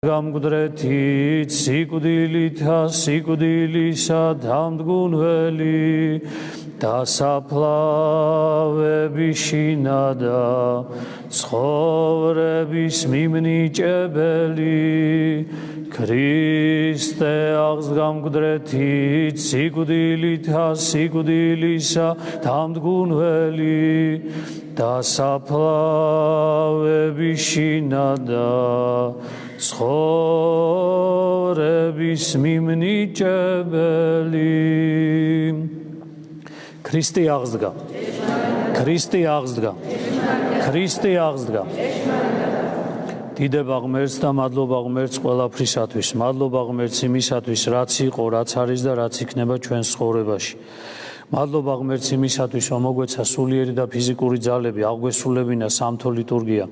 გამგდრეთით სიკვდილითა სიკვდილისა დამდგუნველი და საფლავების შინადა ცხოვრების მიმნიჭებელი. ქრისტე აღს გამგდრეთით სიკვდილითა სიკვდილისა დამდგუნველი და საფლავების შინადა ცხოვრების მიმნიჭებელი. ქრისტე აღსდგა ქრისტე აღსდგა ქრისტე აღსდგა დიდება ღმერთს და მადლობა ღმერთს ყველაფრისათვის. მადლობა ღმერთს იმისათვის რაც იყო რაც არის და რაც იქნება ჩვენს ცხოვრებაში. მადლობა ღმერთს იმისათვის რომ მოგვეცა სულიერი და ფიზიკური ძალები აღგვესრულებინა სამთო ლიტურგია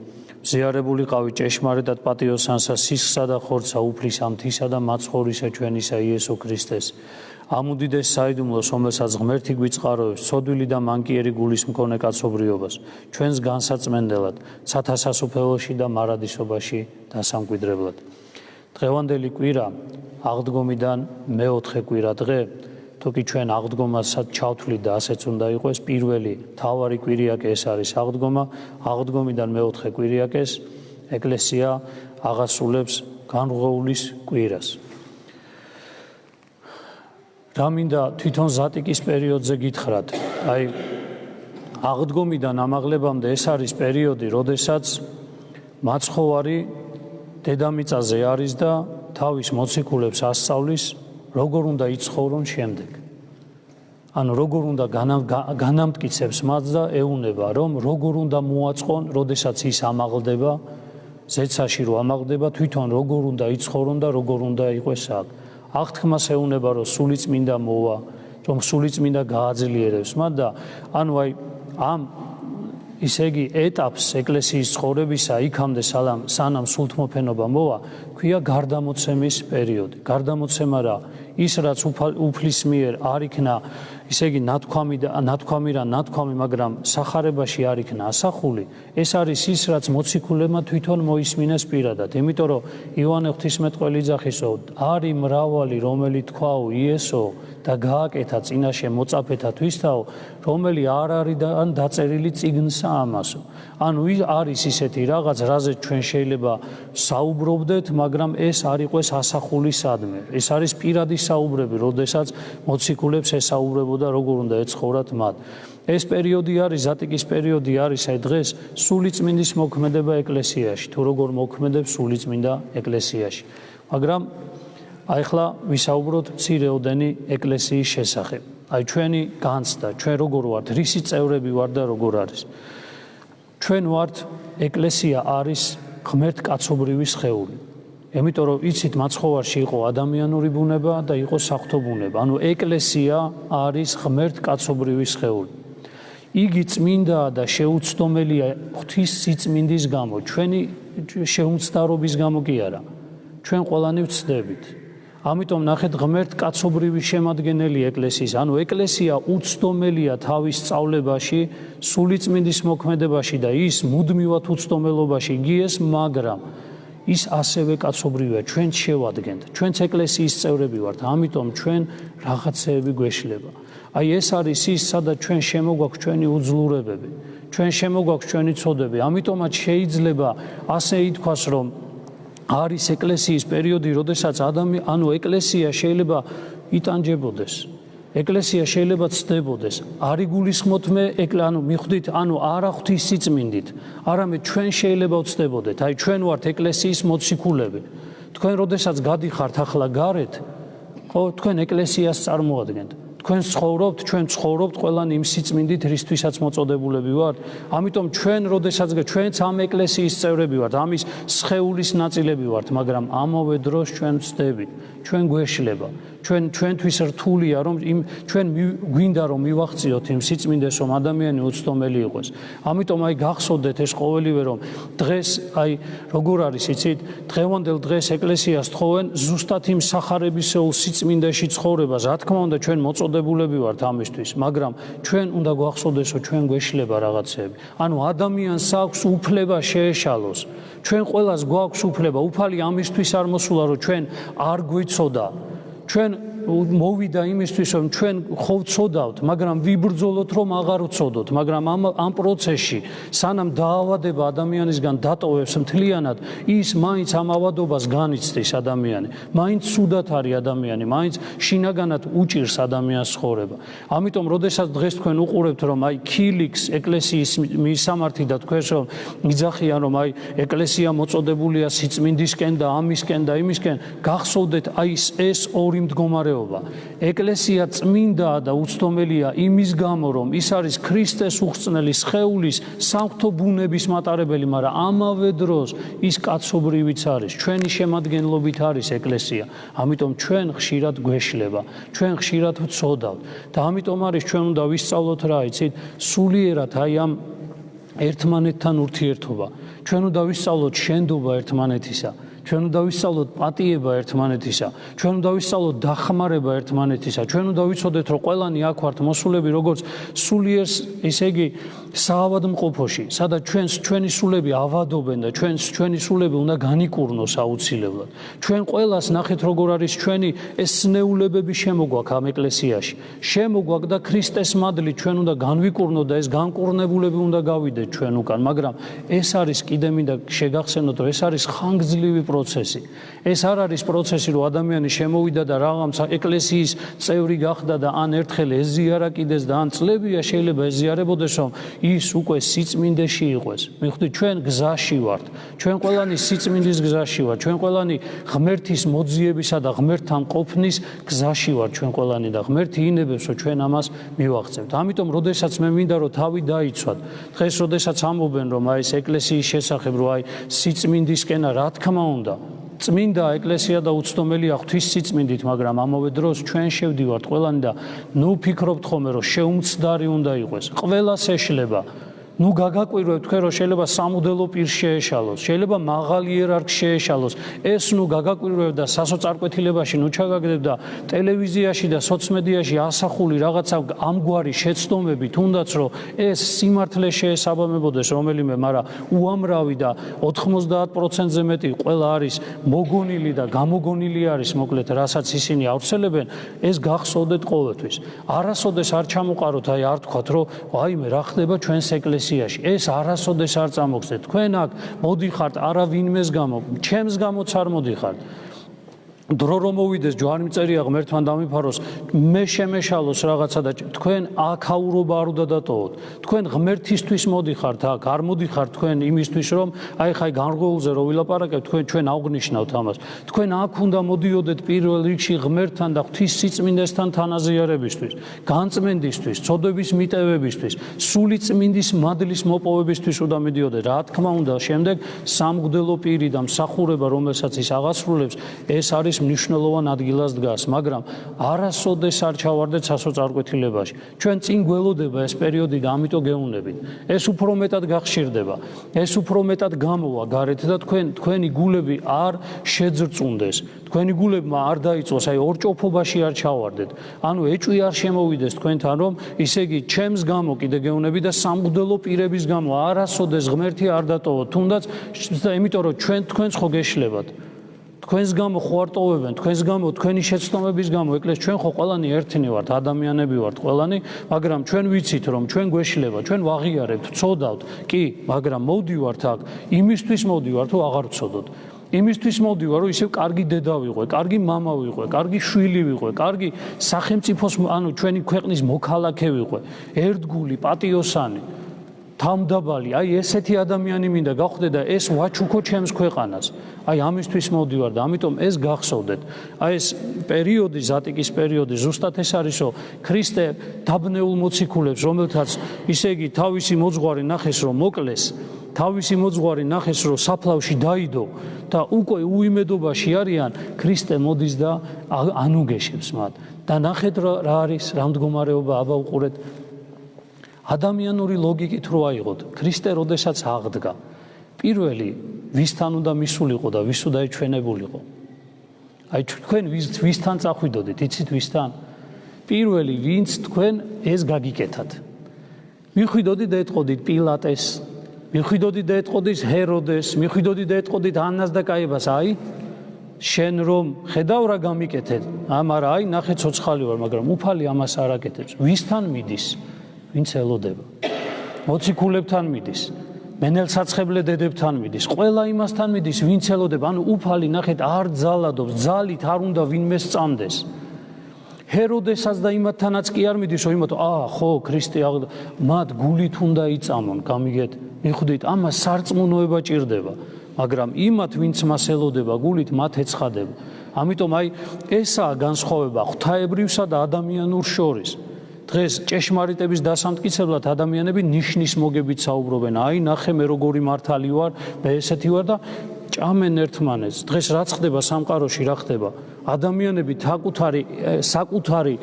ზიარებულიყავი ჭეშმარიტად პატიოსანსა სისხლსა და ხორცსა უფლის ამთისა და მაცხოვრისა ჩვენისა იესო ქრისტეს. ამუდიდეს საიდუმლოს რომელსაც ღმერთი გვიწყაროებს ცოდვილი და მანკიერი გულის მქონე კაცობრიობას ჩვენს განსაცმენდელად ცათასასופელოში და მარადისობაში დასამკვიდრებლად. დღევანდელი კვირა აღდგომიდან მეოთხე კვირა დღე თუკი ჩვენ აღდგომასაც ჩავთვლით და ასეც უნდა იყოს პირველი თავარი კვირიაკე ეს არის აღდგომა აღდგომიდან მეოთხე კვირიაკეს ეკლესია აღასრულებს განღოულის კვირას. რამინდა თვითონ ზატიკის პერიოდზე გითხრათ? აი აღდგომიდან ამაღლებამდე ეს არის პერიოდი როდესაც მაცხოვარი დედამიწაზე არის და თავის მოციქულებს ასწავლის როგორ უნდა იცხოვრონ შემდეგ. ანუ როგორ უნდა განამტკიცებს მათ და ეუნება, რომ როგორ უნდა მოაწყონ, როდესაც ის ამაღლდება, ზეცაში რო ამაღლდება, თვითონ როგორ უნდა იცხოვრონ და როგორ უნდა იყოს აქ. აღთქმას ეუნება, რომ სულიწმინდა მოვა, რომ სულიწმინდა გააძლიერებს მათ და ანუ აი ამ ისე იგი ეტაპს ეკლესიის ცხოვრებისა იქამდე სალამ სანამ სულთმოფენობა მოვა, ქვია გარდამოცემის პერიოდი. გარდამოცემა რა ის რაც უფლის მიერ არ იქნა ისე იგი ნათქვამი და ნათქვამი რა ნათქვამი, მაგრამ сахарებაში არ იქნა ასახული, ეს არის ის, რაც მოციქულებმა თვითონ მოისმინეს პირადად. იმიტომ რომ იოანე ღვთისმეტყველი იძახისო, არი მრავალი, რომელი თქვაო იესო და გააკეთა წინაშე მოწაფეთა თვისთაო, რომელი არ არის ან დაწერილი წიგნსა ამასო. ანუ არის ისეთი რაღაც, რაზეც ჩვენ შეიძლება საუბრობდეთ, მაგრამ ეს არ იყოს ასახული სადმე. ეს არის პირადი საუბრები, როდესაც მოციქულებს ესაუბრებოდა როგორ უნდა ეცხოვრათ მათ ეს პერიოდი არის ზატიკის პერიოდი არის აი დღეს სულიწმინდის მოქმედება ეკლესიაში თუ როგორ მოქმედებს სულიწმინდა ეკლესიაში მაგრამ აი ხლა ვისაუბროთ ცირეოდენი ეკლესიის შესახებ. აი ჩვენი განცდა, ჩვენ როგორ ვართ, რისი წევრები ვართ და როგორ არის. ჩვენ ვართ ეკლესია არის ღმერთ კაცობრივი სხეული. იმიტომ რომ იცით მაცხოვარში იყო ადამიანური ბუნება და იყო საფრთხო ბუნება. ანუ ეკლესია არის ღმერთ კაცობრივი სხეული. იგი წმინდა და შეუცდომელია ღვთის სიწმინდის გამო, ჩვენი შეუმცდარობის გამო კი არა. ჩვენ ყველანი ვწდებით. ამიტომ ნახეთ ღმერთ კაცობრივი შემადგენელი ეკლესიის, ანუ ეკლესია უცდომელია თავის სწავლებაში, სულიწმინდის მოქმედებაში და ის მუდმივად უცდომელობაში გიეს, მაგრამ ის ასევე კაცობრივია, ჩვენ შევადგენთ, ჩვენც ეკლესიის წევრები ვართ, ამიტომ ჩვენ რაღაცეები გვეშლება. აი ეს არის ის, სადაც ჩვენ შემოგვაქვს ჩვენი უძლურებები, ჩვენ შემოგვაქვს ჩვენი წოდები, ამიტომაც შეიძლება ასე ითქვას, რომ არის ეკლესიის პერიოდი, როდესაც ადამი ანუ ეკლესია შეიძლება იტანჯებოდეს. ეკლესია შეიძლება ცდებოდეს. არი გულისხმოთ მე ეკლ ანუ მიხვდით, ანუ არა ღვთის სიწმინდით, არამედ ჩვენ შეიძლება ვცდებოდეთ. აი ჩვენ ვართ ეკლესიის მოციქულები. თქვენ როდესაც გადიხართ ახლა გარეთ, ხო, თქვენ ეკლესიას წარმოადგენთ. თქვენ ცხოვრობთ, ჩვენ ცხოვრობთ ყველანი იმ სიწმინდით, რისთვისაც მოწოდებულები ვართ. ამიტომ ჩვენ, როდესაც ჩვენც ამ ეკლესიის წევრები ვართ, ამის სხეულის ნაწილები ვართ, მაგრამ ამავე დროს ჩვენ ვწდებით, ჩვენ გვეშლება. ჩვენ ჩვენთვის რთულია რომ იმ ჩვენ გვინდა რომ მივახციოთ იმ სიწმინდეს რომ ადამიანი უცდომელი იყოს. ამიტომ აი გახსოვდეთ ეს ყოველივე რომ დღეს აი როგორ არის იცით დღევანდელ დღეს ეკლესიას თხოვენ ზუსტად იმ სახარებისეულ სიწმინდეში ცხოვრებას. რა თქმა უნდა ჩვენ მოწ მოწოდებულები ვართ ამისთვის, მაგრამ ჩვენ უნდა გვახსოვდესო ჩვენ გვეშლება რაღაცები. ანუ ადამიანს აქვს უფლება შეეშალოს. ჩვენ ყოველას გვაქვს უფლება, უფალი ამისთვის არ მოსულა, რომ ჩვენ არ გვიცოდა. ჩვენ მოვიდა იმისთვის რომ ჩვენ ხო ვწოდავთ, მაგრამ ვიბრძოლოთ რომ აღარ ვწოდოთ, მაგრამ ამ ამ პროცესში სანამ დაავადება ადამიანისგან დატოვებს მთლიანად, ის მაინც ამ ავადობას განიცდის ადამიანი. მაინც სუდათ არის ადამიანი, მაინც შინაგანად უჭირს ადამიანს ცხოვრება. ამიტომ, როდესაც დღეს თქვენ უყურებთ რომ აი ქილიქს ეკლესიის მისამართი და თქვენს რომ მიძახიან რომ აი ეკლესია მოწოდებულია სიწმინდისკენ და ამისკენ და იმისკენ, გახსოვდეთ აი ეს ორი მდგომარეობა მდგომარეობა. ეკლესია წმინდაა და უცდომელია იმის გამო, რომ ის არის ქრისტეს უხრწნელი სხეულის სამღვთო ბუნების მატარებელი, მაგრამ ამავე დროს ის კაცობრივიც არის. ჩვენი შემადგენლობით არის ეკლესია. ამიტომ ჩვენ ხშირად გვეშლება, ჩვენ ხშირად ვწოდავთ და ამიტომ არის ჩვენ უნდა ვისწავლოთ რა იცით, სულიერად აი ამ ერთმანეთთან ურთიერთობა. ჩვენ უნდა ვისწავლოთ შენდობა ერთმანეთისა. ჩვენ უნდა ვისწავლოთ პატიება ერთმანეთისა, ჩვენ უნდა ვისწავლოთ დახმარება ერთმანეთისა, ჩვენ უნდა ვიცოდეთ, რომ ყველანი აქ ვართ მოსულები, როგორც სულიერს, ესე იგი, საავადმყოფოში, სადაც ჩვენს ჩვენი სულები ავადობენ და ჩვენს ჩვენი სულები უნდა განიკურნოს აუცილებლად. ჩვენ ყველას ნახეთ, როგორ არის ჩვენი ეს სნეულებები შემოგვაქვს ამ ეკლესიაში. შემოგვაქვს და ქრისტეს მადლი ჩვენ უნდა განვიკურნოთ და ეს განკურნებულები უნდა გავიდეთ ჩვენ უკან, მაგრამ ეს არის კიდე მინდა შეგახსენოთ, რომ ეს არის ხანგრძლივი პროცესი. ეს არ არის პროცესი, რომ ადამიანი შემოვიდა და რაღაცა ეკლესიის წევრი გახდა და ან ერთხელ ეზიარა კიდეს და ან წლებია შეიძლება ეზიარებოდეს, რომ ის უკვე სიწმინდეში იყოს. მიხვდით, ჩვენ გზაში ვართ. ჩვენ ყველანი სიწმინდის გზაში ვართ. ჩვენ ყველანი ღმერთის მოძიებისა და ღმერთთან ყოფნის გზაში ვართ. ჩვენ ყველანი და ღმერთი ინებებს, რომ ჩვენ ამას მივაღწევთ. ამიტომ, როდესაც მე მინდა რომ თავი დაიცვათ, დღეს როდესაც ამობენ, რომ აი ეს ეკლესიის შესახებ, რომ აი სიწმინდისკენა, რა თქმა უნდა წმინდა ეკლესია და უცდომელია ღვთის სიწმინდით, მაგრამ ამავე დროს ჩვენ შევდივართ ყველანი და ნუ ფიქრობთ ხოლმე რომ შეუმცდარი უნდა იყოს. ყველას ეშლება. ნუ გაგაკვირვებთ თქვენ რომ შეიძლება სამუდელო პირ შეეშალოს, შეიძლება მაღალი იერარქი შეეშალოს. ეს ნუ გაგაკვირვებთ და სასოწარკვეთილებაში ნუ ჩაგაგდებ და ტელევიზიაში და სოციმედიაში ასახული რაღაცა ამგვარი შეცდომები თუნდაც რომ ეს სიმართლე შეესაბამებოდეს რომელიმე, მაგრამ უამრავი და 90%-ზე მეტი ყველა არის მოგონილი და გამოგონილი არის მოკლედ რასაც ისინი ავრცელებენ, ეს გახსოვდეთ ყოველთვის. არასოდეს არ ჩამოყაროთ, აი არ თქვათ რომ აი მე რა ხდება ჩვენს ეკლესიაში ეკლესიაში ეს არასოდეს არ წამოგხდეთ თქვენ აქ მოდიხართ არავინმეს გამო. ჩემს გამოც არ მოდიხართ დრო რომ მოვიდეს ჯვარი მწერია ღმერთთან დამიფაროს. მე შემეშალოს რაღაცა და თქვენ აქაურობა არ უნდა დატოვოთ. თქვენ ღმერთისთვის მოდიხართ აქ არ მოდიხართ თქვენ იმისთვის რომ აი ხაი განრგოულზე რო ვილაპარაკებ თქვენ ჩვენ აღნიშნავთ ამას. თქვენ აქ უნდა მოდიოდეთ პირველ რიგში ღმერთთან და ღვთის სიწმინდესთან თანაზიარებისთვის განწმენდისთვის ცოდვების მიტევებისთვის სული წმინდის მადლის მოპოვებისთვის უნდა მიდიოდეთ. რა თქმა უნდა შემდეგ სამგდელო პირი და მსახურება რომელსაც ის აღასრულებს ეს არის ის მნიშვნელოვან ადგილას დგას, მაგრამ არასოდეს არ ჩავარდეთ სასოწარკვეთილებაში. ჩვენ წინ გველოდება ეს პერიოდი და ამიტომ გეუნებით. ეს უფრო მეტად გახშირდება. ეს უფრო მეტად გამოვა გარეთ და თქვენ თქვენი გულები არ შეძრწუნდეს. თქვენი გულებმა არ დაიწოს აი ორჭოფობაში არ ჩავარდეთ. ანუ ეჭვი არ შემოვიდეს თქვენთან რომ ისე იგი ჩემს გამო კიდე გეუნები და სამგდელო პირების გამო არასოდეს ღმერთი არ დატოვოთ. თუნდაც და იმიტომ რომ ჩვენ თქვენს ხო გეშლებათ. თქვენს გამო ხო არტოვებენ, თქვენს გამო, თქვენი შეცდომების გამო, ეკლეს ჩვენ ხო ყველანი ერთნი ვართ, ადამიანები ვართ ყველანი, მაგრამ ჩვენ ვიცით რომ ჩვენ გვეშლება, ჩვენ ვაღიარებთ, წოდავთ, კი, მაგრამ მოვდივართ აქ, იმისთვის მოვდივართ, რომ აღარ წოდოთ. იმისთვის მოვდივარ, რომ ისევ კარგი დედა ვიყვე, კარგი мама ვიყვე, კარგი შვილი ვიყვე, კარგი სახელმწიფოს, ანუ ჩვენი ქვეყნის მოქალაქე ვიყვე, ერთგული, პატიოსანი. თამდაბალი, აი ესეთი ადამიანი მინდა გავხდე და ეს ვაჩუქო ჩემს ქვეყანას. აი ამისთვის მოვდივარ და ამიტომ ეს გახსოვდეთ. აი ეს პერიოდი, ზატიკის პერიოდი, ზუსტად ეს არისო, ქრისტე დაბნეულ მოციქულებს, რომელთაც ისე იგი თავისი მოძღვარი ნახეს, რომ მოკლეს, თავისი მოძღვარი ნახეს, რომ საფლავში დაიდო და უკვე უიმედობაში არიან, ქრისტე მოდის და ანუგეშებს მათ. და ნახეთ რა არის, რა მდგომარეობა აბა უყურეთ ადამიანური ლოგიკით რო აიღოთ, ქრისტე როდესაც აღდგა, პირველი ვისთან უნდა მისულიყო და ვის უნდა ეჩვენებულიყო? აი თქვენ ვის ვისთან წახვიდოდით, იცით ვისთან? პირველი ვინც თქვენ ეს გაგიკეთათ მიხვიდოდი და ეთყოდით პილატეს მიხვიდოდი და ეთყოდით ჰეროდეს მიხვიდოდი და ეთყოდით ანას და კაიბას აი შენ რომ ხედავ რა გამიკეთეთ ამ არა აი ნახე ცოცხალი ვარ მაგრამ უფალი ამას არ აკეთებს ვისთან მიდის ვინც ელოდება მოციქულებთან მიდის მენელსაცხებლე დედებთან მიდის ყველა იმასთან მიდის ვინც ელოდება ანუ უფალი ნახეთ არ ძალადობს ძალით არ უნდა ვინმე სწამდეს ჰეროდესაც და იმათთანაც კი არ მიდის, რომ იმათო, აა, ხო, ქრისტე აღ მათ გულით უნდა იწამონ, გამიგეთ? მიხვდით, ამას სარწმუნოება ჭირდება, მაგრამ იმათ, ვინც მას ელოდება გულით, მათ ეცხადება. ამიტომ აი ესაა განსხვავება ღვთაებრივსა და ადამიანურ შორის. დღეს ჭეშმარიტების დასამტკიცებლად ადამიანები ნიშნის მოგებით საუბრობენ. აი, ნახე მე როგორი მართალი ვარ, მე ესეთი ვარ და ჭამენ ერთმანეთს. დღეს რაც ხდება სამყაროში, რა ხდება? ადამიანები თაკუთარი საკუთარი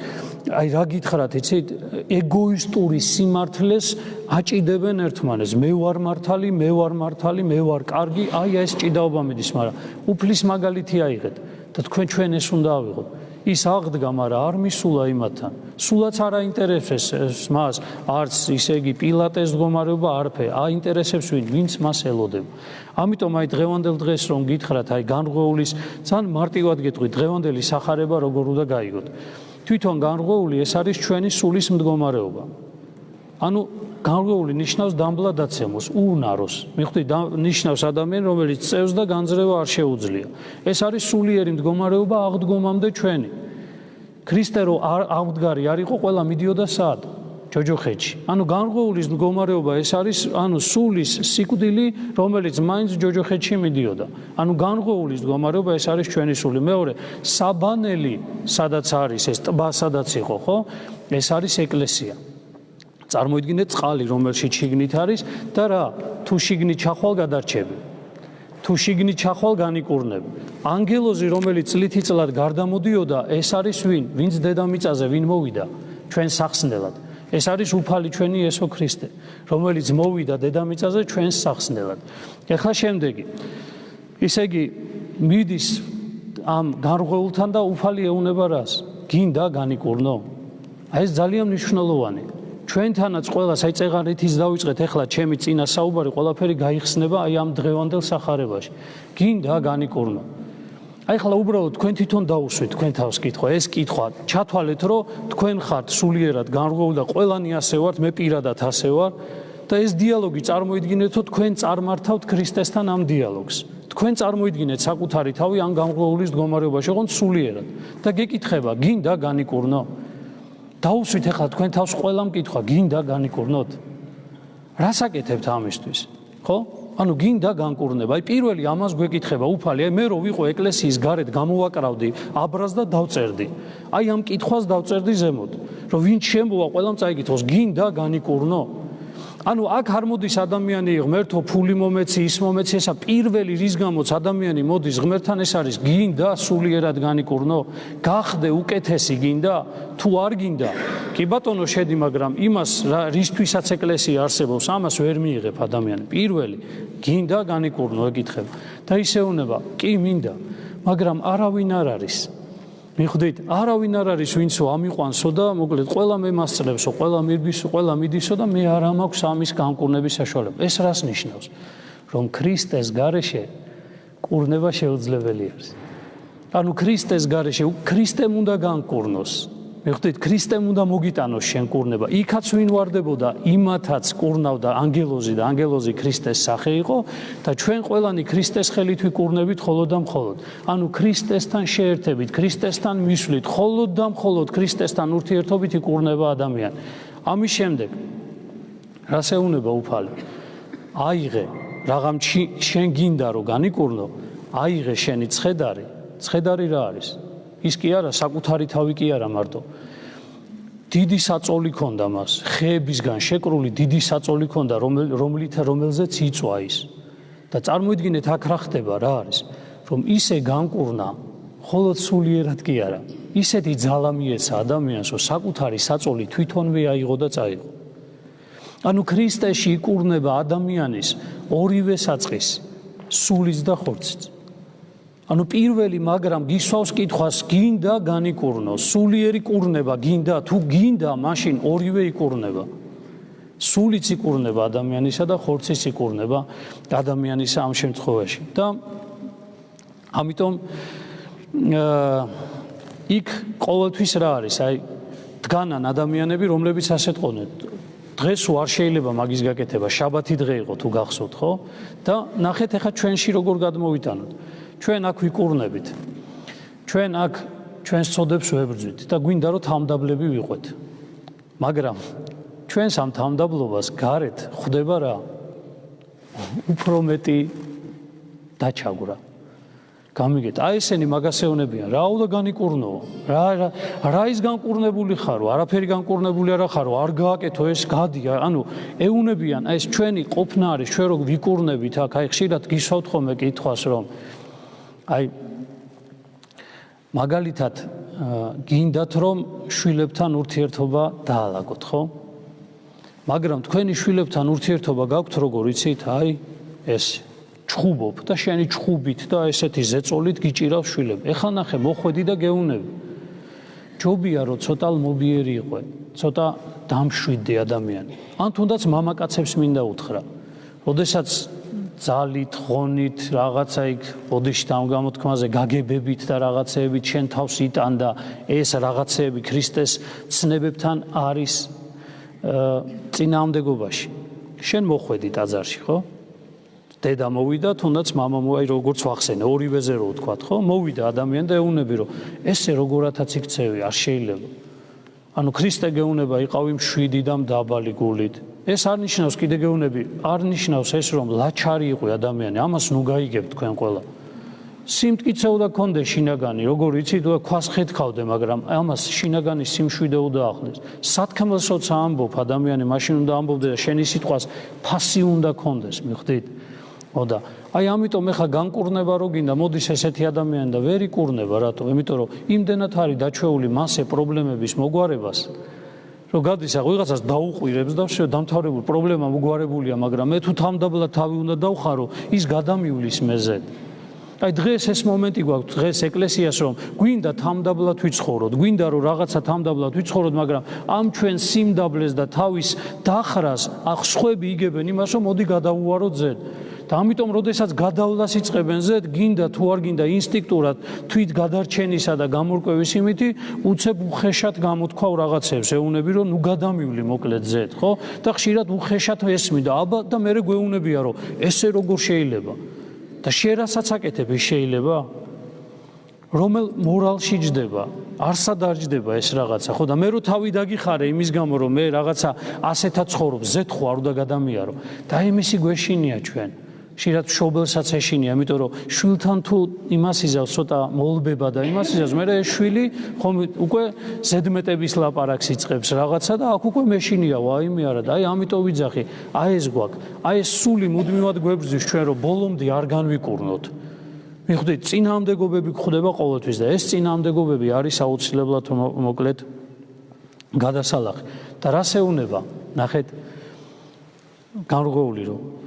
აი რა გითხრათ, იცით, ეგოისტური სიმართლეს აჭიდებენ ერთმანეთს. მე ვარ მართალი, მე ვარ მართალი, მე ვარ კარგი, აი ეს ჭიდაობა მიდის, მაგრამ უფლის მაგალითი აიღეთ და თქვენ ჩვენ ეს უნდა ავიღოთ. ის აღდგა, მაგრამ არ მისულა იმათთან. სულაც არ აინტერესებს მას, არც ისე იგი პილატეს მდგომარეობა არფე, აინტერესებს ვინ, ვინც მას ელოდება. ამიტომ აი დღევანდელ დღეს რომ გითხრათ, აი განღვეულის, ძალიან მარტივად გეტყვი, დღევანდელი სახარება როგორ უნდა გაიგოთ. თვითონ განღვეული ეს არის ჩვენი სულის მდგომარეობა. ანუ განღვეული ნიშნავს დამბლადაცემოს, უნაროს. მიხვდით, ნიშნავს ადამიანს, რომელიც წევს და განძრევა არ შეუძლია. ეს არის სულიერი მდგომარეობა აღდგომამდე ჩვენი. ქრისტე რო აღდგარი არ იყო, ყველა მიდიოდა სად? ჯოჯოხეთში. ანუ განღვეულის მდგომარეობა ეს არის, ანუ სულის სიკვდილი, რომელიც მაინც ჯოჯოხეთში მიდიოდა. ანუ განღვეულის მდგომარეობა ეს არის ჩვენი სული. მეორე, საბანელი, სადაც არის ეს ტბა, სადაც იყო, ხო? ეს არის ეკლესია. წარმოიდგინეთ წყალი, რომელშიც შიგნით არის და რა, თუ შიგნით ჩახვალ გადარჩები. თუ შიგნით ჩახვალ განიკურნებ. ანგელოზი, რომელიც წლითიწლად გარდამოდიოდა, ეს არის ვინ? ვინც დედამიწაზე ვინ მოვიდა? ჩვენ სახსნელად. ეს არის უფალი ჩვენი ესო ქრისტე, რომელიც მოვიდა დედამიწაზე ჩვენ სახსნელად. ეხლა შემდეგი. ისე იგი მიდის ამ გარღვეულთან და უფალი ეუნება რას? გინდა განიკურნო? აი ეს ძალიან მნიშვნელოვანია. ჩვენთანაც ყოველას აი წეღარითის დავიწყეთ ახლა ჩემი წინა საუბარი ყველაფერი გაიხსნება აი ამ დღევანდელ სახარებაში. გინდა განიკურნო. აი ახლა უბრალოდ თქვენ თვითონ დაუსვით თქვენ თავს კითხვა ეს კითხვა ჩათვალეთ რომ თქვენ ხართ სულიერად განრღვეულ და ყველანი ასე ვართ მე პირადად ასე ვარ და ეს დიალოგი წარმოიდგინეთ რომ თქვენ წარმართავთ ქრისტესთან ამ დიალოგს. თქვენ წარმოიდგინეთ საკუთარი თავი ამ განრღვეულის მდგომარეობაში ოღონდ სულიერად. და გეკითხება გინდა განიკურნო დაუსვით ახლა თქვენ თავს ყველა მკითხვა გინდა განიკურნოთ. რას აკეთებთ ამისთვის ხო? ანუ გინდა განკურნება. აი პირველი ამას გვეკითხება უფალი აი მე რო ვიყო ეკლესიის გარეთ გამოვაკრავდი აბრას და დავწერდი. აი ამ კითხვას დავწერდი ზემოთ რომ ვინ შემოვა ყველამ წაიკითხოს გინდა განიკურნო ანუ აქ არ მოდის ადამიანი ღმერთო ფული მომეცი ის მომეცი ესა პირველი რის გამოც ადამიანი მოდის ღმერთთან ეს არის გინდა სულიერად განიკურნო გახდე უკეთესი გინდა თუ არ გინდა? კი ბატონო შედი მაგრამ იმას რისთვისაც ეკლესია არსებობს ამას ვერ მიიღებ ადამიანი. პირველი გინდა განიკურნო ეკითხება. და ისეუნება კი მინდა მაგრამ არავინ არ არის მიხვდით, არავინ არ არის ვინცო ამიყვანსო და მოკლედ ყველა მე მასწლებსო, ყველა მირგვისო, ყველა მიდისო და მე არ ამაქვს ამის განკურნების საშუალება. ეს რას ნიშნავს? რომ ქრისტეს გარეშე კურნება შეუძლებელი არის. ანუ ქრისტეს გარეშე ქრისტემ უნდა განკურნოს. მე ხვდით ქრისტემ უნდა მოგიტანოს შენ კურნება. იქაც ვინ واردებოდა იმათაც კურნავდა ანგელოზი და ანგელოზი ქრისტეს სახე იყო და ჩვენ ყველანი ქრისტეს ხელით ვიკურნებით ხოლოდ და მხოლოდ. ანუ ქრისტესთან შეერთებით ქრისტესთან მისვლით ხოლოდ და მხოლოდ ქრისტესთან ურთიერთობით იკურნება ადამიანი ამის შემდეგ რას ეუნება უფალი? აიღე რაღამ შენ გინდა რომ განიკურნო? აიღე შენი ცხედარი? ცხედარი რა არის? ის კი არა საკუთარი თავი კი არა მარტო. დიდი საწოლი ქონდა მას ხეებისგან შეკრული დიდი საწოლი ქონდა რომლით რომელზეც იწვა ის. და წარმოიდგინეთ აქ რა ხდება რა არის. რომ ისე განკურნა ხოლოდ სულიერად კი არა. ისეთი ძალა მიეცა ადამიანს რომ საკუთარი საწოლი თვითონვე აიღო და წაიღო. ანუ ქრისტეში იკურნება ადამიანის ორივე საწყის სულის და ხორცის ანუ პირველი მაგრამ გისვავს კითხვას გინდა განიკურნო. სულიერი კურნება გინდა თუ გინდა მაშინ ორივე იკურნება. სულიც იკურნება ადამიანისა და ხორციც იკურნება ადამიანისა ამ შემთხვევაში. და ამიტომ იქ ყოველთვის რა არის? აი დგანან ადამიანები რომლებიც ასეთ ყონენ დღეს უარ შეიძლება მაგის გაკეთება. შაბათი დღე იყო თუ გახსოვთ ხო? და ნახეთ ახლა ჩვენში როგორ გადმოვიტანოთ ჩვენ აქ ვიკურნებით ჩვენ აქ ჩვენს წოდებს ვებრძვით და გვინდა რომ თამდაბლები ვიყვეთ მაგრამ ჩვენს ამ თამდაბლობას გარეთ ხვდება რა? უფრო მეტი დაჩაგვრა. გამიგეთ. აი ესენი მაგასეონებიან რა უნდა განიკურნო? რა რა ის განკურნებული ხარო? არაფერი განკურნებული არა ხარო? არ გააკეთო ეს გადია ანუ ეუნებიან აი ეს ჩვენი ყოფნა არის. ჩვენ რო ვიკურნებით აქ აი ხშირად გისვავთ ხოლმე კითხვას რომ აი მაგალითად გინდათ რომ შვილებთან ურთიერთობა დაალაგოთ ხო მაგრამ თქვენი შვილებთან ურთიერთობა გაქვთ როგორ იცით აი ეს ჩხუბობ და შენი ჩხუბით და ესეთი ზეწოლით გიჭირავს შვილები. ეხლა ნახე, მოხვედი და გეუნები. ჯობია რომ ცოტა მობიერი იყო, ცოტა დამშვიდე ადამიანი. ან თუნდაც მამაკაცებს მინდა უთხრა. ოდესაც ძალით, ღონით, რაღაცა იქ ბოდიში და ამ გამოთქმაზე გაგებებით და რაღაცეებით შენ თავს იტანდა, ეს რაღაცეები ქრისტეს ცნებებთან არის წინააღმდეგობაში. შენ მოხვედი ტაძარში, ხო? დედა მოვიდა, თუნდაც мама მოაი როგორც ვახსენე, ორივეზე რო ვთქვა, ხო? მოვიდა ადამიანი და ეუნები რომ ესე როგორათაც იქცევი, არ შეიძლება. ანუ ქრისტე გეუნება იყავი მშვიდი და მდაბალი გულით. ეს არ ნიშნავს კიდე გეუნები, არ ნიშნავს ეს რომ ლაჩარი იყო ადამიანი, ამას ნუ გაიგებთ თქვენ ყველა. სიმტკიცე უნდა კონდეს შინაგანი, როგორ იცი თუ ქვას ხეთქავდე, მაგრამ ამას შინაგანი სიმშვიდე უნდა ახლდეს. სათქმელსოც ამბობ ადამიანი, მაშინ უნდა ამბობდე და შენი სიტყვას ფასი უნდა კონდეს, მიხვდით? მოდა აი ამიტომ ეხა განკურნება რო გინდა მოდის ესეთი ადამიანი და ვერ იკურნება რატო იმიტომ რომ იმდენად არის დაჩეული მასე პრობლემების მოგვარებას რომ გადის აღ ვიღაცას დაუყვირებს და შე დამთავრებული პრობლემა მოგვარებულია მაგრამ მე თუ თამდაბლად თავი უნდა დავხარო ის გადამივლის მეზე აი დღეს ეს მომენტი გვაქვს დღეს ეკლესიას რომ გვინდა თამდაბლად ვიცხოვროთ გვინდა რომ რაღაცა თამდაბლად ვიცხოვროთ მაგრამ ამ ჩვენ სიმდაბლეს და თავის დახრას ახ სხვები იგებენ იმას რომ მოდი გადავუაროთ ზედ და ამიტომ როდესაც გადავლას იწყებენ ზედ გინდა თუ არ გინდა ინსტინქტურად თვით გადარჩენისა და გამორკვევის იმითი უცებ უხეშად გამოთქვავ რაღაცებს. ეუნები რომ ნუ გადამივლი მოკლედ ზედ ხო? და ხშირად უხეშად ესმი და აბა და მე გვეუნებია რომ ესე როგორ შეიძლება? და შენ რასაც აკეთებ შეიძლება? რომელ მორალში ჯდება არსა დაждდება ეს რაღაცა ხო? და მე რო თავი დაგიხარე იმის გამო რომ მე რაღაცა ასეთაც ხორობ ზეთხო არ უნდა გადამიარო. და იმისი გვეშინია ჩვენ შეიძლება შობელსაც ეშინია, იმიტომ რომ შვილთან თუ იმას იზავს ცოტა მოლბება და იმას იზავს, მე ეს შვილი ხომ უკვე ზედმეტების ლაპარაკს იწყებს რაღაცა და აქ უკვე მეშინია, ვაიმე არა და აი ამიტომ ვიძახი, აი ეს გვაქვს, აი ეს სული მუდმივად გვებრძვის ჩვენ რომ ბოლომდე არ განვიკურნოთ. მიხვდით, წინაამდეგობები გხვდება ყოველთვის და ეს წინაამდეგობები არის აუცილებლად მოკლედ გადასალახი. და რა შეუნება? ნახეთ განრღვეული რომ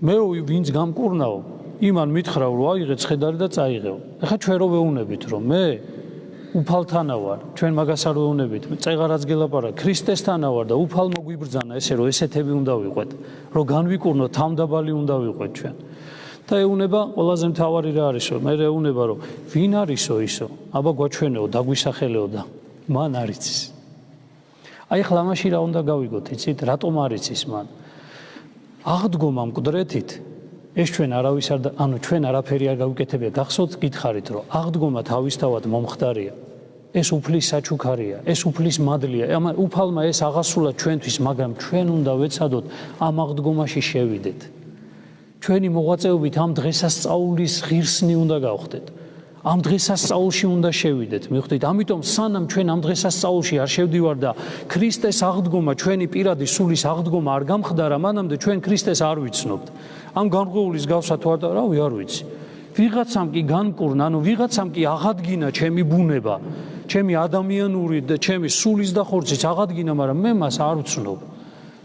მე ვინც გამკურნაო იმან მითხრა რომ აიღე ცხედარი და წაიღეო. ეხა ჩვენ რო ვეუნებით რომ მე უფალთანა ვარ ჩვენ მაგას არ ვეუნებით წეღარაც გელაპარა ქრისტესთანა ვარ და უფალ მოგვიბრძანა ესე რომ ესეთები უნდა ვიყვეთ რომ განვიკურნო თამდაბალი უნდა ვიყვეთ ჩვენ. და ეუნება ყველაზე მთავარი რა არისო მე ეუნება რომ ვინ არისო ისო? აბა გვაჩვენეო დაგვისახელეო და მან არიცის. აი ხლა მაშინ რა უნდა გავიგოთ იცით? რატომ არიცის მან აღდგომა მკვდრეთით. ეს ჩვენ არავის არ ანუ ჩვენ არაფერი არ გავიკეთებია. გახსოვთ გითხარით რომ აღდგომა თავისთავად მომხდარია. ეს უფლის საჩუქარია ეს უფლის მადლია. ამ უფალმა ეს აღასრულა ჩვენთვის მაგრამ ჩვენ უნდა ვეცადოთ ამ აღდგომაში შევიდეთ. ჩვენი მოღვაწეობით ამ დღესასწაულის ღირსნი უნდა გავხდეთ ამ დღესასწაულში უნდა შევიდეთ. მიხვდით, ამიტომ სანამ ჩვენ ამ დღესასწაულში არ შევდივარ და ქრისტეს აღდგომა, ჩვენი პირადი სულის აღდგომა არ გამხდარა, მანამდე ჩვენ ქრისტეს არ ვიცნობთ. ამ განღვეულის გავსა თუ არა, რავი, არ ვიცი. ვიღაცამ კი განკურნა, ანუ ვიღაცამ კი აღადგინა ჩემი ბუნება, ჩემი ადამიანური და ჩემი სულის და ხორცის აღადგინა, მაგრამ მე მას არ ვცნობ.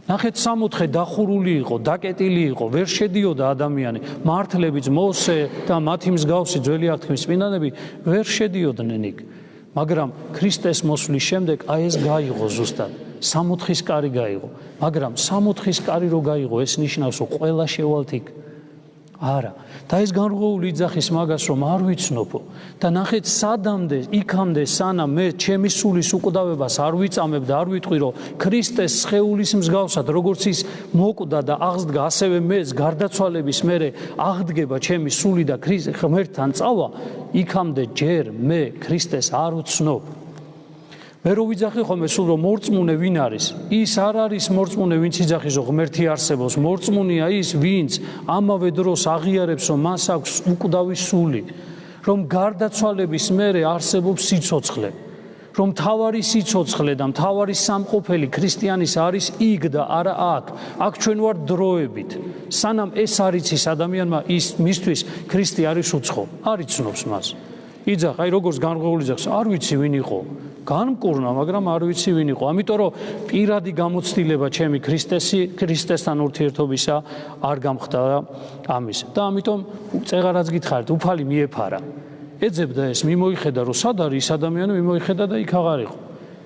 ნახეთ სამოთხე დახურული იყო, დაკეტილი იყო, ვერ შედიოდა ადამიანი. მართლებიც მოსე და მათი მსგავსი ძველი აღთქმის წმინდანები ვერ შედიოდნენ იქ. მაგრამ ქრისტეს მოსვლის შემდეგ აი ეს გაიღო ზუსტად. სამოთხის კარი გაიღო. მაგრამ სამოთხის კარი რო გაიღო, ეს ნიშნავს, რომ ყველა შევალთ იქ. არა. და ეს განრღვეული იძახის მაგას რომ არ ვიცნობო. და ნახეთ სადამდე იქამდე სანამ მე ჩემი სულის უკვდავებას არ ვიწამებ და არ ვიტყვი რომ ქრისტეს სხეულის მსგავსად როგორც ის მოკვდა და აღსდგა ასევე მეც გარდაცვალების მერე აღდგება ჩემი სული და ქრისტე ღმერთთან წავა იქამდე ჯერ მე ქრისტეს არ ვცნობ მე რო ვიძახი ხოლმე სულ რომ მორწმუნე ვინ არის ის არ არის მორწმუნე ვინც იძახის რომ ღმერთი არსებობს მორწმუნეა ის ვინც ამავე დროს აღიარებს რომ მას აქვს უკვდავი სული რომ გარდაცვალების მერე არსებობს სიცოცხლე რომ თავარი სიცოცხლე და მთავარი სამყოფელი ქრისტიანის არის იქ და არა აქ. აქ ჩვენ ვარ დროებით. სანამ ეს არ იცის ადამიანმა, ის მისთვის ქრისტე არის უცხო. არ იცნობს მას. იძახ, აი როგორც განღვეული ძახს, არ ვიცი ვინ იყო. განკურნა, მაგრამ არ ვიცი ვინ იყო. ამიტომ რომ პირადი გამოცდილება ჩემი ქრისტესი, ქრისტესთან ურთიერთობისა არ გამხდა ამის. და ამიტომ წეღარაც გითხარით, უფალი მიეფარა. ეძებდა ეს, მიმოიხედა, რომ სად არის ის ადამიანი, მიმოიხედა და იქ აღარ იყო.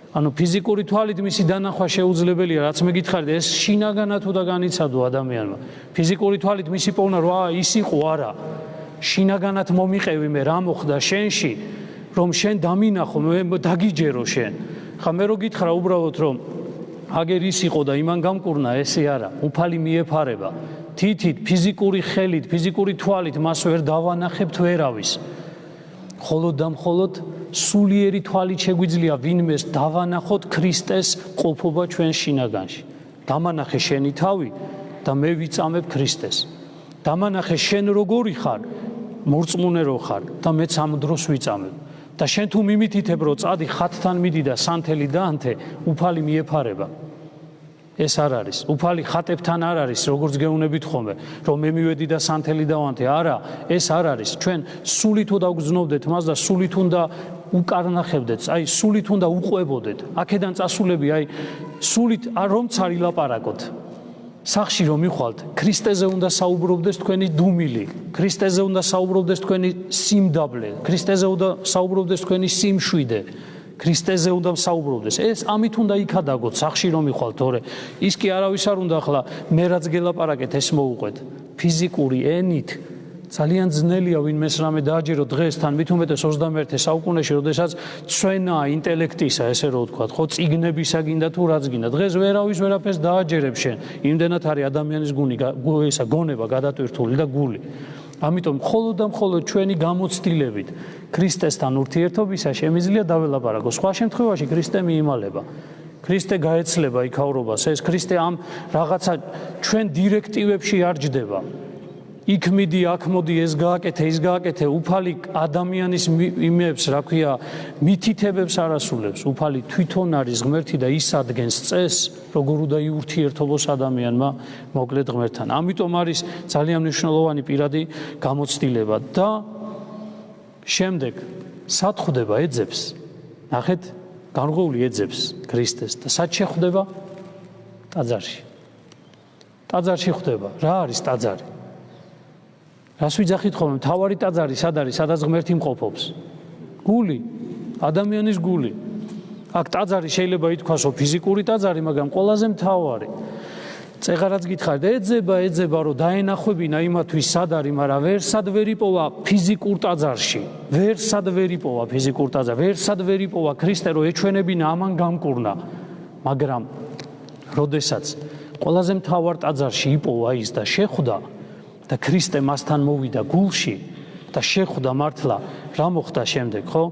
ანუ ფიზიკური თვალით მისი დანახვა შეუძლებელია, რაც მე გითხარით, ეს შინაგანა თუ და განიცადო ადამიანმა. ფიზიკური თვალით მისი პოვნა, რა ის იყო არა. შინაგანად მომიყევი მე რა მოხდა შენში? რომ შენ დამინახო მე დაგიჯერო შენ. ხა მე რო გითხრა უბრალოდ რომ აგერ ის იყო და იმან გამკურნა ესე არა უფალი მიეფარება. თითით ფიზიკური ხელით ფიზიკური თვალით მას ვერ დავანახებთ ვერავის ხოლო და მხოლოდ სულიერი თვალით შეგვიძლია ვინმეს დავანახოთ ქრისტეს ყოფობა ჩვენ შინაგანში. დამანახე შენი თავი და მე ვიწამებ ქრისტეს. დამანახე შენ როგორი ხარ? მორწმუნე რო ხარ და მეც ამ დროს ვიწამებ და შენ თუ მიმითითებ რომ წადი ხათთან მიდი და სანთელი დაანთე უფალი მიეფარება. ეს არ არის. უფალი ხატებთან არ არის როგორც გეუნებით ხოლმე რომ მე მივედი და სანთელი დავანთე არა ეს არ არის. ჩვენ სულით უნდა გძნობდეთ მას და სულით უნდა უკარნახებდეთ. აი სულით უნდა უყვებოდეთ. აქედან წასულები აი სულით არ რომც არ ილაპარაკოთ სახში რომ მიხვალთ, ქრისტეზე უნდა საუბრობდეს თქვენი დუმილი, ქრისტეზე უნდა საუბრობდეს თქვენი სიმდაბლე, ქრისტეზე უნდა საუბრობდეს თქვენი სიმშვიდე, ქრისტეზე უნდა საუბრობდეს. ეს ამით უნდა იქადაგოთ სახში რომ მიხვალთ, თორე ის კი არავის არ უნდა ახლა მე რაც გელაპარაკეთ ეს მოუყვეთ. ფიზიკური ენით ძალიან ძნელია ვინმეს რამე დააჯერო დღესთან მით უმეტეს 21-ე საუკუნეში, როდესაც ჩვენა ინტელექტისა, ესე რომ ვთქვა, ხო, ციგნებისა გინდა თუ რაც გინდა. დღეს ვერავის ვერაფერს დააჯერებს შენ. იმდენად არის ადამიანის გუნი, ესა გონება გადატვირთული და გული. ამიტომ მხოლოდ და მხოლოდ ჩვენი გამოცდილებით ქრისტესთან ურთიერთობისა შემიძლია დაველაპარაკო. სხვა შემთხვევაში ქრისტე მიიმალება. ქრისტე გაეცლება იქაურობას. ეს ქრისტე ამ რაღაცა ჩვენ დირექტივებში არ ჯდება. იქ მიდი, აქ მოდი, ეს გააკეთე, ის გააკეთე, უფალი ადამიანის იმებს, რა ქვია, მითითებებს არასულებს. უფალი თვითონ არის ღმერთი და ის ადგენს წეს, როგორ უნდა იურთიერთობოს ადამიანმა მოკლედ ღმერთთან. ამიტომ არის ძალიან მნიშვნელოვანი პირადი გამოცდილება და შემდეგ სათხდება ეძებს. ნახეთ, განღოული ეძებს ქრისტეს და სად შეხვდება? ტაძარში. ტაძარში ხვდება. რა არის ტაძარი? რას ვიძახით ხოლმე? თავარი ტაძარი სად არის? სადაც ღმერთი მყოფობს? გული? ადამიანის გული? აქ ტაძარი შეიძლება ითქვასო ფიზიკური ტაძარი მაგრამ ყველაზე მთავარი. წეღარაც გითხარით ეძება ეძება რომ დაენახვებინა იმათვის სად არის მაგრამ ვერ სად ვერ იპოვა ფიზიკურ ტაძარში. ვერ სად ვერ იპოვა ფიზიკურ ტაძარში ვერ სად ვერ იპოვა ქრისტე რომ ეჩვენებინა ამან გამკურნა. მაგრამ როდესაც ყველაზე მთავარ ტაძარში იპოვა ის და შეხვდა და ქრისტე მასთან მოვიდა გულში და შეხვდა მართლა რა მოხდა შემდეგ ხო?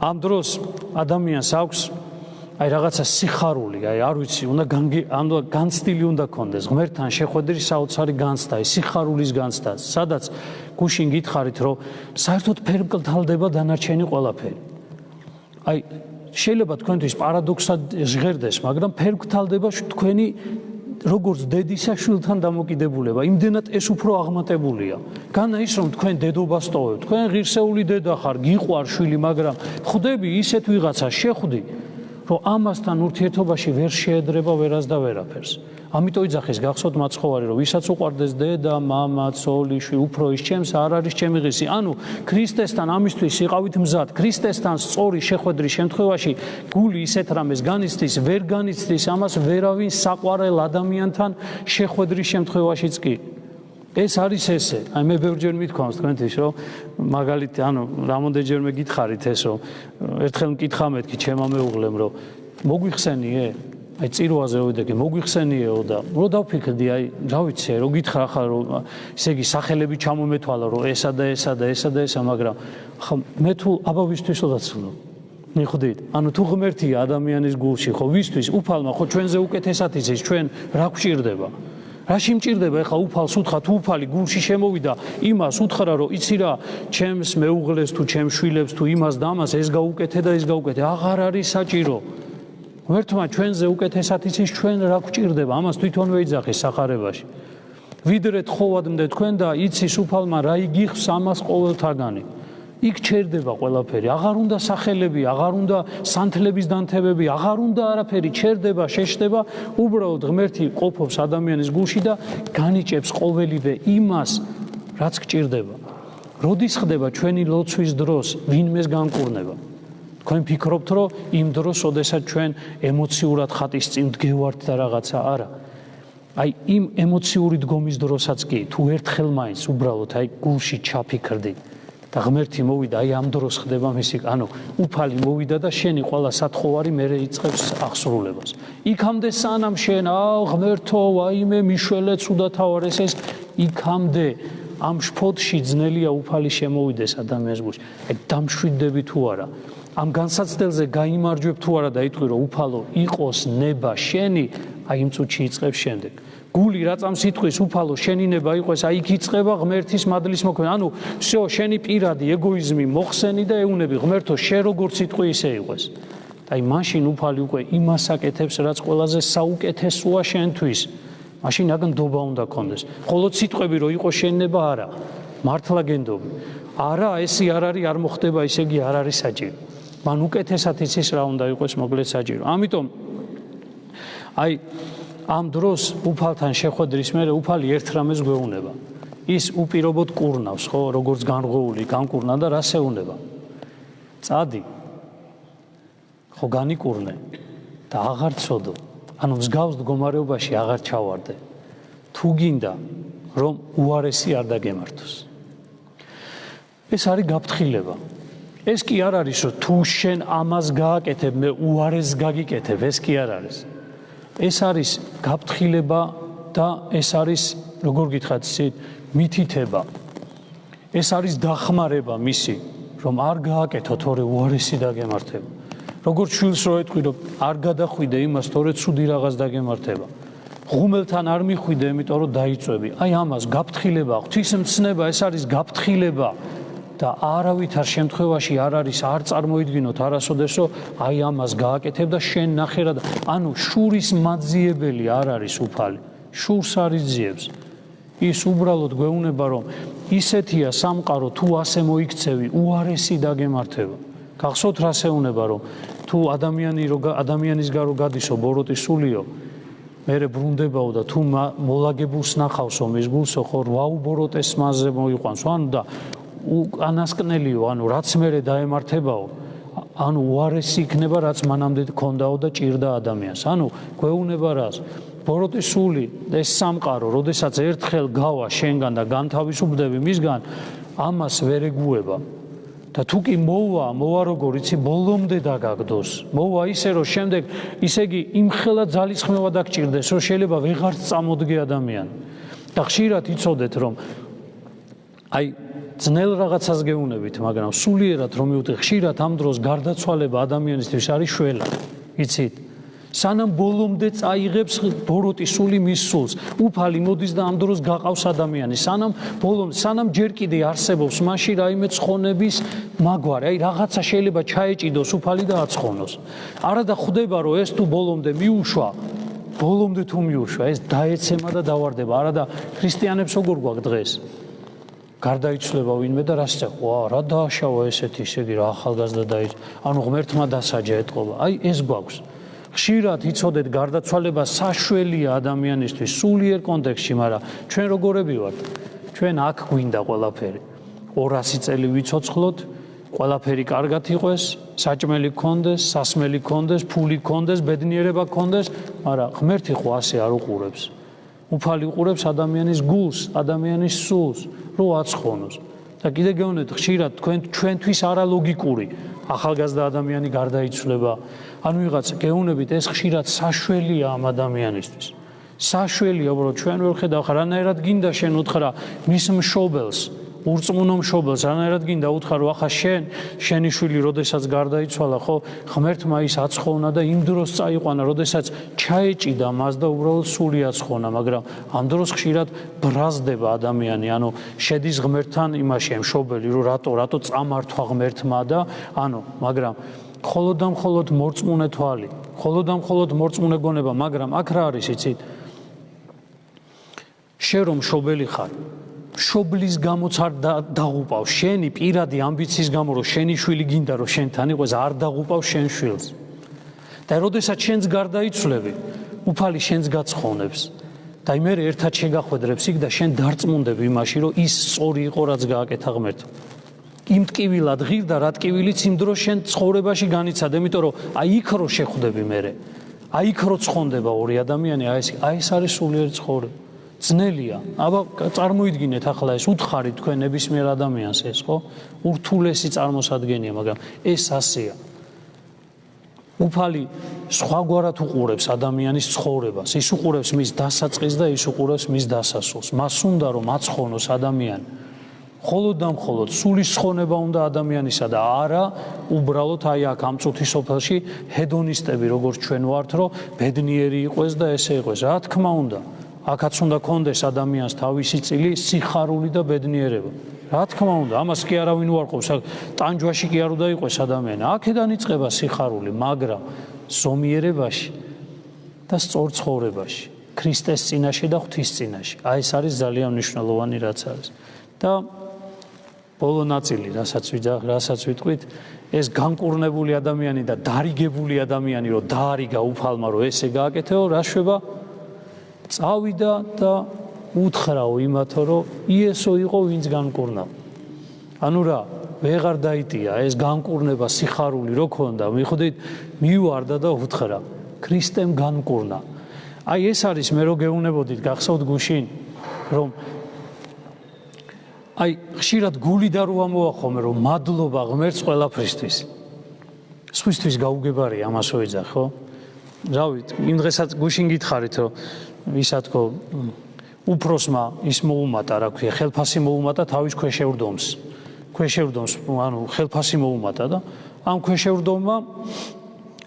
ამ დროს ადამიანს აქვს აი რაღაცა სიხარული აი არ ვიცი უნდა ამ განცდილი უნდა კონდეს ღმერთთან შეხვედრის საოცარი განცდა აი სიხარულის განცდა. სადაც გუშინ გითხარით რომ საერთოდ ფერმკლდალდება დანარჩენი ყველაფერი. აი შეიძლება თქვენთვის პარადოქსად ჟღერდეს მაგრამ ფერმკლდალდება თქვენი როგორც დედისა შვილთან დამოკიდებულება, იმდენად ეს უფრო აღმატებულია. განა ის რომ თქვენ დედობას ტოვებთ, თქვენ ღირსეული დედა ხარ, გიყვარ შვილი, მაგრამ ხვდები ისეთ ვიღაცა შეხვდი, რომ ამასთან ურთიერთობაში ვერ შეედრება ვერას და ვერაფერს. ამიტომ იძახეს გახსოვთ მაცხოვარი, რომ ვისაც უყვარდეს დედა, მამა, ცოლი, შვილი, უფრო ის ჩემს არ არის ჩემი ღირსი. ანუ ქრისტესთან ამისთვის იყავით მზად. ქრისტესთან სწორი შეხვედრის შემთხვევაში გული ისეთ რამეს განიცდის, ვერ განიცდის ამას ვერავინ საყვარელ ადამიანთან შეხვედრის შემთხვევაშიც კი. ეს არის ესე. აი მე ბევრჯერ მithქვამს თქვენთვის, რომ მაგალითი, ანუ რამოდენჯერმე გითხარით ესო, ერთხელ მკითხა მეთქი ჩემო მეუღლემ, რომ მოგვიხსენიე? აი წირვაზე ვიდექი, მოგვიხსენიეო და რო დავფიქრდი, აი რა ვიცი, რო გითხრა ახლა რომ ესე იგი სახელები ჩამომეთვალა, რომ ესა და ესა და ესა და ესა, მაგრამ ხა მე თუ აბა ვისთვის ვდაცლო? მიხვდით? ანუ თუ ღმერთია ადამიანის გულში, ხო ვისთვის? უფალმა ხო ჩვენზე უკეთესად იცის, ჩვენ რა გვჭირდება? რაში მჭირდება ეხა უფალს უთხრა თუ უფალი გულში შემოვიდა იმას უთხრა რომ იცი რა ჩემს მეუღლეს თუ ჩემს შვილებს თუ იმას და ამას ეს გაუკეთე და ეს გაუკეთე. აღარ არის საჭირო. ვერთმა ჩვენზე უკეთესად იცის ჩვენ რა გვჭირდება ამას თვითონვე იძახის სახარებაში. ვიდრე თხოვადმდე თქვენ და იცის უფალმა რა იგიხს ამას ყოველთაგანი იქ ჩერდება ყველაფერი. აღარ უნდა სახელები, აღარ უნდა სანთლების დანთებები, აღარ უნდა არაფერი ჩერდება, შეშდება, უბრალოდ ღმერთი ყოფობს ადამიანის გულში და განიჭებს ყოველივე იმას, რაც გჭირდება. როდის ხდება ჩვენი ლოცვის დროს ვინმეს განკურნება? თქვენ ფიქრობთ, რომ იმ დროს, ოდესაც ჩვენ ემოციურად ხატის წინ დგევართ და რაღაცა არა. აი იმ ემოციური დგომის დროსაც კი, თუ ერთხელ მაინც უბრალოდ აი გულში ჩაფიქრდით, და ღმერთი მოვიდა აი ამ დროს ხდება მისი ანუ უფალი მოვიდა და შენი ყველა სათხოვარი მე რეიწებს აღსრულებას. იქამდე სანამ შენ აუ ღმერთო ვაიმე მიშველე ცუდათავარ ეს ეს. იქამდე ამ შფოთში ძნელია უფალი შემოვიდეს ადამიანს გულში. აი დამშვიდები თუ არა? ამ განსაცდელზე გამოიმარჯვებ თუ არა და იტყვი რომ უფალო იყოს ნება შენი? აი იმ წუთში იწყებს შემდეგ გული რა წამს იტყვის უფალო შენინება იყოს აი იქ იწება ღმერთის მადლის მოქმედება ანუ всё შენი პირადი ეგოიზმი მოხსენი და ეუნები ღმერთო შე როგორც იტყვი ისე იყოს აი მაშინ უფალი უკვე იმას აკეთებს რაც ყველაზე საუკეთესოა შენთვის მაშინ აგან დობა უნდა კონდეს ხოლო სიტყვები რომ იყოს შენინება არა მართლა გენდობ არა ესი არ არის არ მოხდება ისე იგი არ არის საჭირო მან უკეთესად იცის რა უნდა იყოს მოგლეთ საჭირო ამიტომ აი ამ დროს უფალთან შეხვედრის მერე უფალი ერთ რამეს გვეუბნება. ის უპირობოდ კურნავს, ხო, როგორც განღოული, განკურნა და რას ეუბნება? წადი. ხო განიკურნე და აღარ წოდო. ანუ მსგავს მდგომარეობაში აღარ ჩავარდე. თუ გინდა რომ უარესი არ დაგემართოს. ეს არის გაფრთხილება. ეს კი არ არის რომ თუ შენ ამას გააკეთებ, მე უარეს გაგიკეთებ, ეს კი არ არის. ეს არის გაფრთხილება და ეს არის როგორ გითხრათ ისეთ მითითება. ეს არის დახმარება მისი რომ არ გააკეთო თორე უარესი დაგემართება. როგორც შვილს რო ეთქვი რომ არ გადახვიდე იმას თორე ცუდი რაღაც დაგემართება. ღუმელთან არ მიხვიდე იმიტომ რომ დაიწვევი. აი ამას გაფრთხილება ღვთისმცნება ეს არის გაფრთხილება და არავითარ შემთხვევაში არ არის არ წარმოიდგინოთ არასოდესო აი ამას გააკეთებ და შენ ნახე რა ანუ შურის მაძიებელი არ არის უფალი შურს არის ძიებს. ის უბრალოდ გვეუბნება რომ ისეთია სამყარო თუ ასე მოიქცევი უარესი დაგემართება. გახსოვთ რა შეუნება რომ თუ ადამიანი რო ადამიანის გარო გადისო ბოროტი სულიო მერე ბრუნდებაო და თუ მოლაგებულს ნახავსო მის გულსო ხო ვაუბოროტეს მასზე მოიყვანს ანუ და უკანასკნელიო, ანუ რაც მეરે დაემართებაო, ანუ უარესი იქნება, რაც მანამდე ქონდაო და ჭირდა ადამიანს. ანუ გვეუბნება რას? ბოროტის სული ეს სამყარო, როდესაც ერთხელ გავა შენგან და განთავისუფლდები მისგან, ამას ვერ ეგუება. და თუ კი მოვა, მოვა როგორ იცი, ბოლომდე დაგაგდოს. მოვა ისე, რომ შემდეგ ისე იგი იმხელა ძალისხმევა დაგჭირდეს, რომ შეიძლება ვეღარ წამოდგე ადამიანი. და ხშირად იცოდეთ, რომ აი ძნელ რაღაცას გეუნებით, მაგრამ სულიერად რომ მივხვდი ხშირად ამ დროს გარდაცვალება ადამიანისთვის არის შველა. იცით? სანამ ბოლომდე წაიღებს ბოროტი სული მის სულს, უფალი მოდის და ამ დროს გაყავს ადამიანი. სანამ ბოლომ სანამ ჯერ კიდე არსებობს მასში რაიმე ცხონების მაგვარი, აი რაღაცა შეიძლება ჩაეჭიდოს უფალი და აცხონოს. არა და ხვდება რომ ეს თუ ბოლომდე მიუშვა, ბოლომდე თუ მიუშვა, ეს დაეცემა და დავარდება. არა და ქრისტიანებს როგორ გვაქვს დღეს? გარდაიცვლება ვინმე და რა შეცე ვა რა დააშავა ესეთი ისე იგი რა ახალგაზრდა და ანუ ღმერთმა დასაჯა ეთყობა. აი ეს გვაქვს. ხშირად იცოდეთ გარდაცვალება საშველია ადამიანისთვის სულიერ კონტექსში მაგრამ ჩვენ როგორები ვართ? ჩვენ აქ გვინდა ყველაფერი. 200 წელი ვიცოცხლოთ ყველაფერი კარგად იყოს საჭმელი გქონდეს სასმელი გქონდეს ფული გქონდეს ბედნიერება გქონდეს მაგრამ ღმერთი ხო ასე არ უყურებს. უფალი უყურებს ადამიანის გულს ადამიანის სულს რო აცხონოს. და კიდე გეუბნეთ ხშირად თქვენ ჩვენთვის არალოგიკური ახალგაზრდა ადამიანი გარდაიცვლება. ანუ ვიღაც გეუბნებით ეს ხშირად საშველია ამ ადამიანისთვის. საშველია უბრალოდ ჩვენ ვერ ხედავ რანაირად გინდა შენ უთხრა მის მშობელს ურწმუნო მშობელს რანაირად გინდა უთხრა რომ ახლა შენ შენი შვილი როდესაც გარდაიცვალა ხო ღმერთმა ის აცხოვნა და იმ დროს წაიყვანა როდესაც ჩაეჭიდა მას და უბრალოდ სული აცხოვნა მაგრამ ამ დროს ხშირად ბრაზდება ადამიანი ანუ შედის ღმერთთან იმაში მშობელი რომ რატო რატო წამართვა ღმერთმა და ანუ მაგრამ მხოლოდ და მხოლოდ მორწმუნე თვალი მხოლოდ და მხოლოდ მორწმუნე გონება მაგრამ აქ რა არის იცით? შენ რომ მშობელი ხარ მშობლის გამოც არ დაღუპავ. შენი პირადი ამბიციის გამო რომ შენი შვილი გინდა რომ შენთან იყოს არ დაღუპავ შენ შვილს. და როდესაც შენს გარდაიცვლები უფალი შენს გაცხოვნებს. და იმერ ერთად შეგახვედრებს იქ და შენ დარწმუნდები იმაში რომ ის სწორი იყო რაც გააკეთა ღმერთო იმ ტკივილად ღირდა რა ტკივილიც იმ დროს შენ ცხოვრებაში განიცადა იმიტომ რომ აი იქ რო შეხვდები მე აი იქ რო ცხონდება ორი ადამიანი აი ეს აი ეს არის სულიერი ცხოვრება ძნელია. აბა წარმოიდგინეთ ახლა ეს უთხარი თქვენ ნებისმიერ ადამიანს ეს ხო? ურთულესი წარმოსადგენია, მაგრამ ეს ასეა. უფალი სხვაგვარად უყურებს ადამიანის ცხოვრებას. ის უყურებს მის დასაწყისს და ის უყურებს მის დასასრულს. მას უნდა რომ აცხონოს ადამიანი. მხოლოდ და მხოლოდ სულის ცხონება უნდა ადამიანისა და არა უბრალოდ აი აქ ამ წუთის სოფელში ჰედონისტები როგორც ჩვენ ვართ, რომ ბედნიერი იყოს და ესე იყოს. რა თქმა უნდა, აქაც უნდა კონდეს ადამიანს თავისი წილი სიხარული და ბედნიერება. რა თქმა უნდა, ამას კი არავინ უარყოფს. ტანჯვაში კი არ უნდა იყოს ადამიანი. აქედან იწყება სიხარული, მაგრამ ზომიერებაში და სწორ ცხოვრებაში, ქრისტეს წინაშე და ღვთის წინაშე. აი ეს არის ძალიან მნიშვნელოვანი რაც არის. და ბოლო ნაწილი, რასაც ვიძახ, რასაც ვიტყვით, ეს განკურნებული ადამიანი და დარიგებული ადამიანი, რომ დაარიგა უფალმა, რომ ესე გააკეთეო, რა შვება? წავიდა და უთხრაო იმათო რომ იესო იყო ვინც განკურნა. ანუ რა, ვეღარ დაიტია ეს განკურნება სიხარული რო ქონდა, მიხვდით, მივარდა და უთხრა, ქრისტემ განკურნა. აი ეს არის მე რო გეუნებოდით გახსოვთ გუშინ რომ აი ხშირად გული და რო ამოახომე რომ მადლობა ღმერთს ყველაფრისთვის. სხვისთვის გაუგებარია ამას ვეძახ ხო? რავით, იმ დღესაც გუშინ გითხარით რომ ისა თქო უფროსმა ის მოუმატა რა ქვია ხელფასი მოუმატა თავის ქვეშევრდომს ქვეშევრდომს ანუ ხელფასი მოუმატა და ამ ქვეშევრდომმა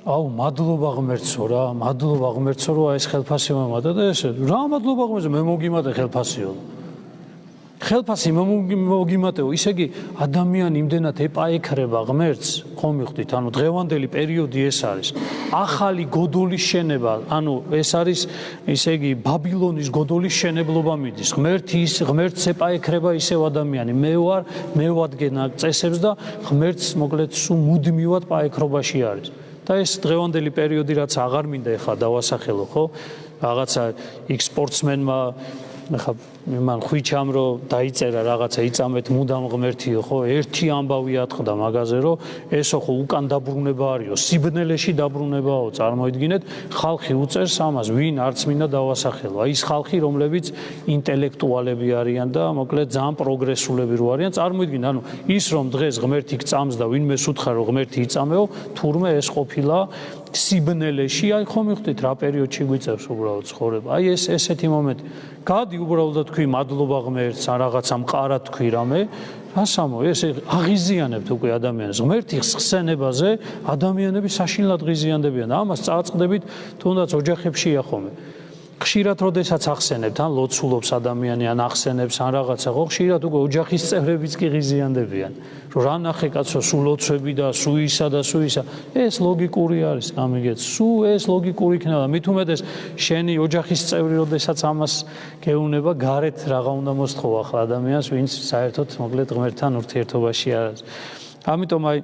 აუ მადლობა ღმერთსო რა მადლობა ღმერთსო რომ ეს ხელფასი მომატა და ეს რა მადლობა ღმერთსო მე მოგიმატე ხელფასიო ხელფასი მოგიმატეო, ისე იგი ადამიანი იმდენად ეპაექრება ღმერთს, ხომ მიხვდით? ანუ დღევანდელი პერიოდი ეს არის. ახალი გოდოლის შენება, ანუ ეს არის ისე იგი ბაბილონის გოდოლის შენებლობა მიდის. ღმერთი ის ღმერთს ეპაექრება ისევ ადამიანი. მე ვარ, მე ვადგენა წესებს და ღმერთს მოკლედ სულ მუდმივად პაექრობაში არის. და ეს დღევანდელი პერიოდი რაც აღარ მინდა ეხლა დავასახელო, ხო? რაღაცა იქ სპორტსმენმა ახლა მან ხვიჩამ რომ დაიწერა რაღაცა იწამეთ მუდამ ღმერთიო ხო? ერთი ამბავი ატყდა მაგაზე რომ ესო ხო უკან დაბრუნება არისო სიბნელეში დაბრუნებაო წარმოიდგინეთ ხალხი უწერს ამას ვინ არც მინდა დავასახელო. აი ის ხალხი რომლებიც ინტელექტუალები არიან და მოკლედ ძალიან პროგრესულები რო არიან წარმოიდგინე ანუ ის რომ დღეს ღმერთი გწამს და ვინმე სუთხარ რომ ღმერთი იწამეო თურმე ეს ყოფილა სიბნელეში აი ხომ მიხვდით რა პერიოდში გვიწევს უბრალოდ ცხოვრება? აი ეს ესეთი მომენტი. გადი უბრალოდ თქვი მადლობა ღმერთს ან რაღაცა მყარა თქვი რამე. რასამო ეს აღიზიანებთ უკვე ადამიანს. ღმერთის ხსენებაზე ადამიანები საშინლად ღიზიანდებიან. ამას წააწყდებით თუნდაც ოჯახებში ახომე ხშირად როდესაც ახსენებთ ან ლოცულობს ადამიანი ან ახსენებს ან რაღაცა ხო ხშირად უკვე ოჯახის წევრებიც კი ღიზიანდებიან რომ რა ნახე კაცო სულ ლოცვები და სუისა და სუისა ეს ლოგიკური არის გამიგეთ. სუ ეს ლოგიკური იქნება. მით უმეტეს შენი ოჯახის წევრი როდესაც ამას გეუნება გარეთ რაღა უნდა მოსთხოვ ახლა ადამიანს ვინც საერთოდ მოკლედ ღმერთთან ურთიერთობაში არის. ამიტომ აი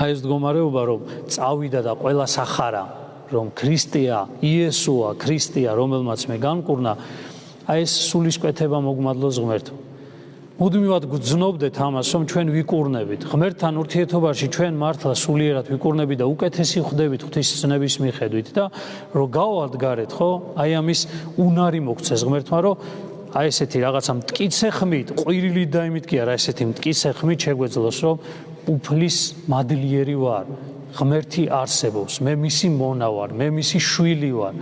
აი ეს მდგომარეობა რომ წავიდა და ყველა სახარა რომ ქრისტეა, იესოა, ქრისტეა, რომელმაც მე განკურნა, აი ეს სულისკვეთება მოგმადლოს ღმერთო. მუდმივად გძნობდეთ ამას, რომ ჩვენ ვიკურნებით. ღმერთთან ურთიერთობაში ჩვენ მართლა სულიერად ვიკურნებით და უკეთესი ხდებით ღვთისმცნების მიხედვით და რომ გავადგარეთ, ხო? აი ამის უნარი მოგცეს ღმერთმა, რომ აი ესეთი რაღაცა მткиცე ხმით, ყვირილი და იმით კი არა, ესეთი მткиცე ხმით შეგვეძლოს, რომ უფლის მადლიერი ვარ. ღმერთი არსებობს, მე მისი მონა ვარ, მე მისი შვილი ვარ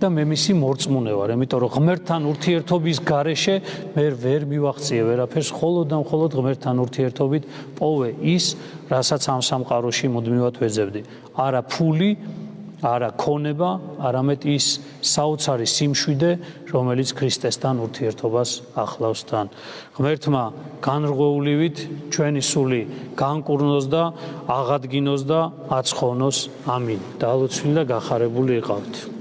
და მე მისი მორწმუნე ვარ, იმიტომ რომ ღმერთთან ურთიერთობის გარეშე მე ვერ მივახციე ვერაფერს, ხოლო და მხოლოდ ღმერთთან ურთიერთობით პოვე ის, რასაც ამ სამყაროში მუდმივად ვეძებდი. არა ფული, არა ქონება, არამედ ის საოცარი სიმშვიდე, რომელიც ქრისტესთან ურთიერთობას ახლავს თან. ღმერთმა განრღვეულივით ჩვენი სული განკურნოს და აღადგინოს და აცხოვნოს. ამინ. დალოცვილი და გახარებული იყავთ.